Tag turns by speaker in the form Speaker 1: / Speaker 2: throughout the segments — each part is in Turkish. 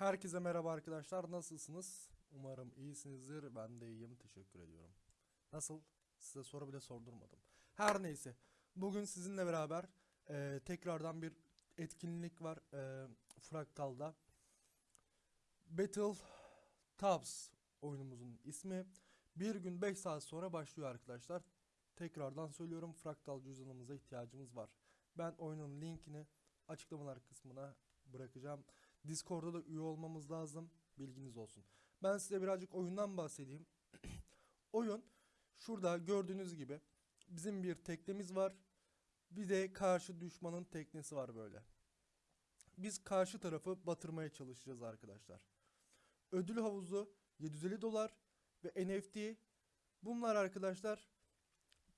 Speaker 1: Herkese merhaba arkadaşlar. Nasılsınız? Umarım iyisinizdir. Ben de iyiyim. Teşekkür ediyorum. Nasıl? Size soru bile sordurmadım. Her neyse. Bugün sizinle beraber e, tekrardan bir etkinlik var. E, Fractal'da. Battle Tops oyunumuzun ismi. Bir gün 5 saat sonra başlıyor arkadaşlar. Tekrardan söylüyorum. Fractal cüzdanımıza ihtiyacımız var. Ben oyunun linkini açıklamalar kısmına bırakacağım. Discord'da da üye olmamız lazım. Bilginiz olsun. Ben size birazcık oyundan bahsedeyim. Oyun şurada gördüğünüz gibi bizim bir teknemiz var. Bir de karşı düşmanın teknesi var böyle. Biz karşı tarafı batırmaya çalışacağız arkadaşlar. Ödül havuzu 750 dolar ve NFT bunlar arkadaşlar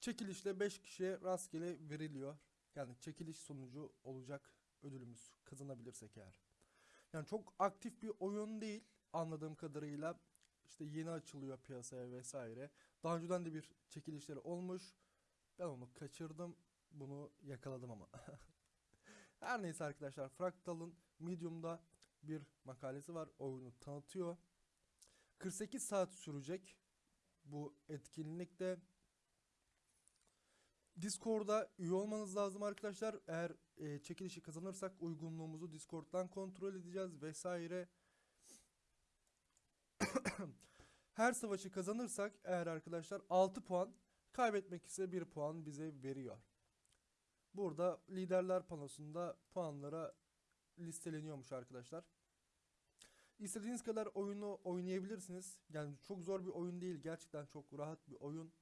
Speaker 1: çekilişle 5 kişiye rastgele veriliyor. Yani çekiliş sonucu olacak ödülümüz kazanabilirsek eğer. Yani çok aktif bir oyun değil anladığım kadarıyla. İşte yeni açılıyor piyasaya vesaire. Daha önceden de bir çekilişleri olmuş. Ben onu kaçırdım. Bunu yakaladım ama. Her neyse arkadaşlar Fractal'ın Medium'da bir makalesi var. Oyunu tanıtıyor. 48 saat sürecek bu etkinlikte. Discord'a üye olmanız lazım arkadaşlar. Eğer e, çekilişi kazanırsak uygunluğumuzu Discord'dan kontrol edeceğiz vesaire. Her savaşı kazanırsak eğer arkadaşlar 6 puan, kaybetmek ise 1 puan bize veriyor. Burada liderler panosunda puanlara listeleniyormuş arkadaşlar. İstediğiniz kadar oyunu oynayabilirsiniz. Yani çok zor bir oyun değil. Gerçekten çok rahat bir oyun.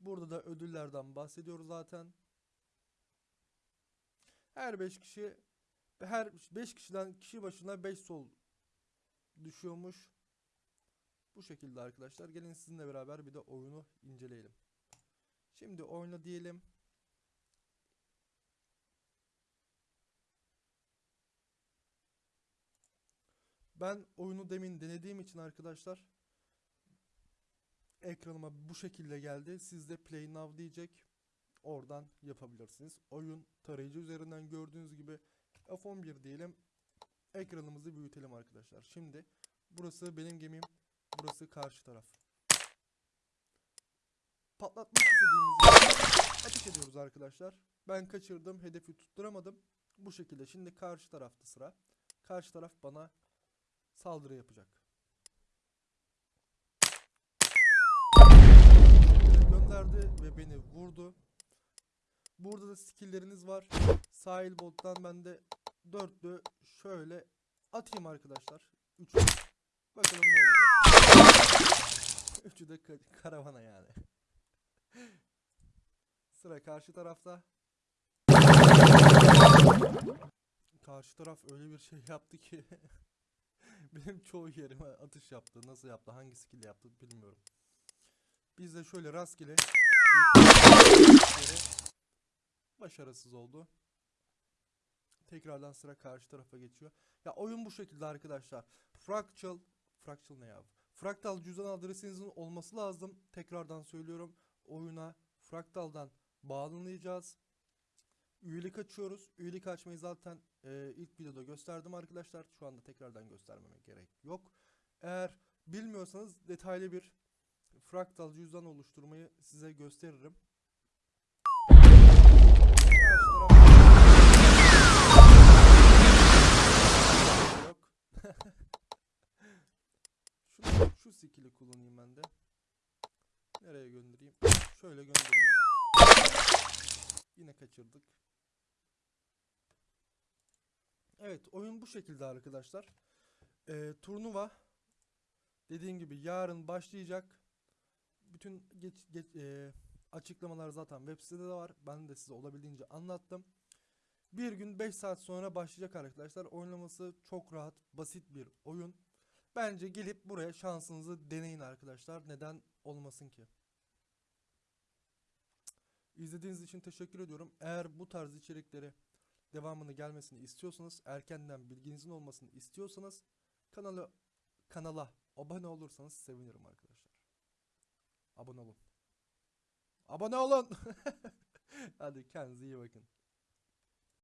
Speaker 1: Burada da ödüllerden bahsediyoruz zaten. Her 5 kişi her 5 kişiden kişi başına 5 sol düşüyormuş. Bu şekilde arkadaşlar. Gelin sizinle beraber bir de oyunu inceleyelim. Şimdi oyna diyelim. Ben oyunu demin denediğim için arkadaşlar ekranıma bu şekilde geldi. Siz de Play Now diyecek. Oradan yapabilirsiniz. Oyun tarayıcı üzerinden gördüğünüz gibi F11 diyelim. Ekranımızı büyütelim arkadaşlar. Şimdi burası benim gemim. Burası karşı taraf. Patlatmak istediğimiz ateş ediyoruz arkadaşlar. Ben kaçırdım. Hedefi tutturamadım. Bu şekilde. Şimdi karşı tarafta sıra. Karşı taraf bana saldırı yapacak. Gönderdi ve beni vurdu. Burada da skillleriniz var. Sahil bottan ben de dörtlü şöyle atayım arkadaşlar. Üçü. Bakalım ne olacak. Üçü de ka- karavana yani. Sıra karşı tarafta. Karşı taraf öyle bir şey yaptı ki benim çoğu yerime atış yaptı. Nasıl yaptı, hangi skill yaptı bilmiyorum. Biz de şöyle rastgele başarısız oldu. Tekrardan sıra karşı tarafa geçiyor. Ya oyun bu şekilde arkadaşlar. Fractal, Fractal ne ya? Fractal cüzdan adresinizin olması lazım. Tekrardan söylüyorum. Oyuna Fractal'dan bağlanacağız. Üyelik açıyoruz. Üyelik açmayı zaten e, ilk videoda gösterdim arkadaşlar. Şu anda tekrardan göstermeme gerek yok. Eğer bilmiyorsanız detaylı bir fraktal cüzdan oluşturmayı size gösteririm. Şunu, şu skill'i kullanayım ben de. Nereye göndereyim? Şöyle göndereyim. Yine kaçırdık. Evet oyun bu şekilde arkadaşlar. Ee, turnuva dediğim gibi yarın başlayacak. Bütün geç, geç, e, açıklamalar zaten web sitede de var. Ben de size olabildiğince anlattım. Bir gün 5 saat sonra başlayacak arkadaşlar. Oynaması çok rahat, basit bir oyun. Bence gelip buraya şansınızı deneyin arkadaşlar. Neden olmasın ki? İzlediğiniz için teşekkür ediyorum. Eğer bu tarz içerikleri devamını gelmesini istiyorsanız, erkenden bilginizin olmasını istiyorsanız kanalı kanala abone olursanız sevinirim arkadaşlar. Abone olun. Abone olun. Hadi kendinize iyi bakın.